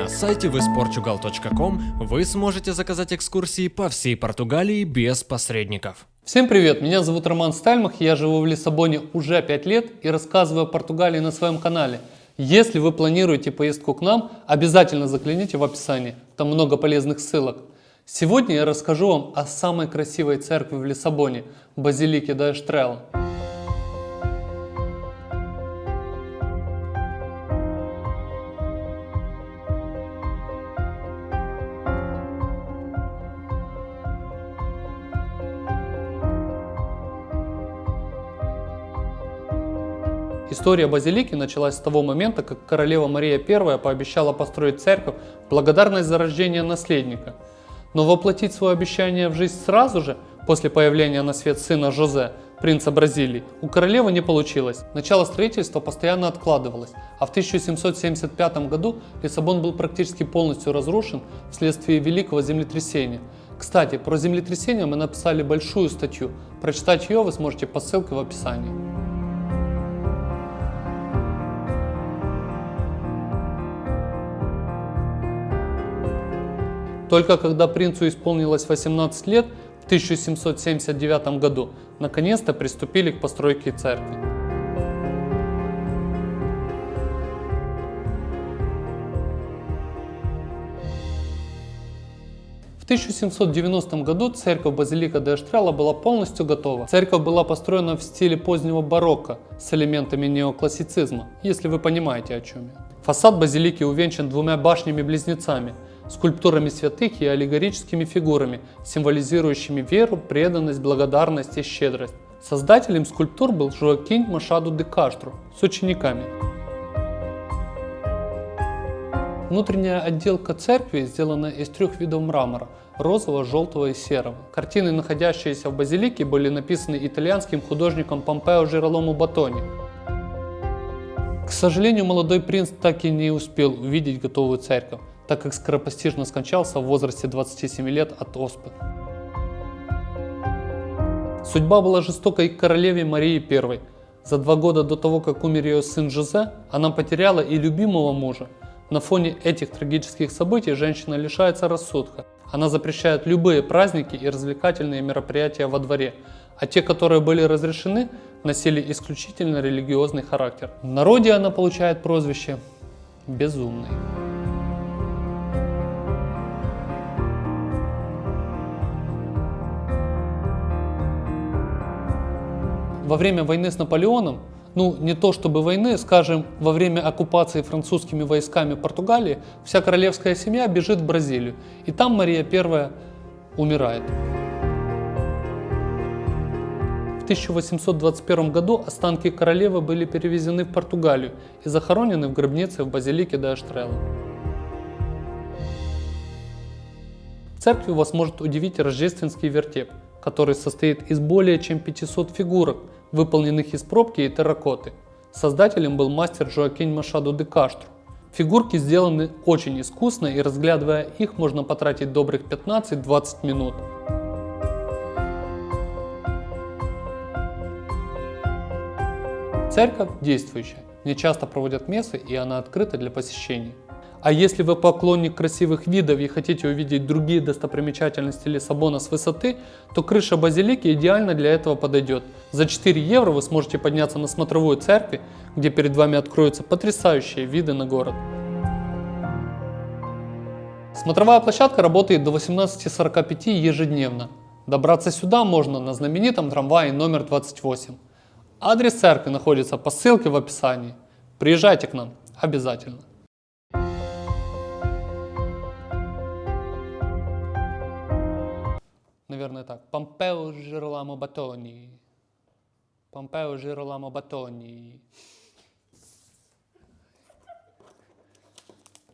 На сайте visportugal.com вы сможете заказать экскурсии по всей Португалии без посредников. Всем привет, меня зовут Роман Стальмах, я живу в Лиссабоне уже 5 лет и рассказываю о Португалии на своем канале. Если вы планируете поездку к нам, обязательно загляните в описании, там много полезных ссылок. Сегодня я расскажу вам о самой красивой церкви в Лиссабоне, базилике да История базилики началась с того момента, как королева Мария I пообещала построить церковь в благодарность за рождение наследника. Но воплотить свое обещание в жизнь сразу же, после появления на свет сына Жозе, принца Бразилии, у королевы не получилось. Начало строительства постоянно откладывалось, а в 1775 году Лиссабон был практически полностью разрушен вследствие великого землетрясения. Кстати, про землетрясение мы написали большую статью, прочитать ее вы сможете по ссылке в описании. Только когда принцу исполнилось 18 лет, в 1779 году, наконец-то приступили к постройке церкви. В 1790 году церковь Базилика де Эштрелла была полностью готова. Церковь была построена в стиле позднего барокко с элементами неоклассицизма, если вы понимаете о чем я. Фасад базилики увенчан двумя башнями-близнецами – скульптурами святых и аллегорическими фигурами, символизирующими веру, преданность, благодарность и щедрость. Создателем скульптур был Жоакин Машаду де Каштру с учениками. Внутренняя отделка церкви сделана из трех видов мрамора – розового, желтого и серого. Картины, находящиеся в базилике, были написаны итальянским художником Помпео Жиролому Батони. К сожалению, молодой принц так и не успел увидеть готовую церковь так как скоропостижно скончался в возрасте 27 лет от оспы. Судьба была жестокой к королеве Марии I. За два года до того, как умер ее сын Жозе, она потеряла и любимого мужа. На фоне этих трагических событий женщина лишается рассудка. Она запрещает любые праздники и развлекательные мероприятия во дворе, а те, которые были разрешены, носили исключительно религиозный характер. В народе она получает прозвище «безумный». Во время войны с Наполеоном, ну не то чтобы войны, скажем, во время оккупации французскими войсками Португалии, вся королевская семья бежит в Бразилию. И там Мария I умирает. В 1821 году останки королевы были перевезены в Португалию и захоронены в гробнице в базилике де Аштрелла. В церкви вас может удивить рождественский вертеп, который состоит из более чем 500 фигурок, выполненных из пробки и терракоты. Создателем был мастер Жоакин Машаду де Каштру. Фигурки сделаны очень искусно и разглядывая их можно потратить добрых 15-20 минут. Церковь действующая, не часто проводят мессы и она открыта для посещений. А если вы поклонник красивых видов и хотите увидеть другие достопримечательности Лиссабона с высоты, то крыша базилики идеально для этого подойдет. За 4 евро вы сможете подняться на смотровую церкви, где перед вами откроются потрясающие виды на город. Смотровая площадка работает до 18.45 ежедневно. Добраться сюда можно на знаменитом трамвае номер 28. Адрес церкви находится по ссылке в описании. Приезжайте к нам обязательно. Наверное, так. Помпео Жироламо Батони. Помпео Жироламо Батони.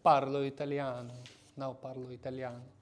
Parlo italiano. No, parlo italiano.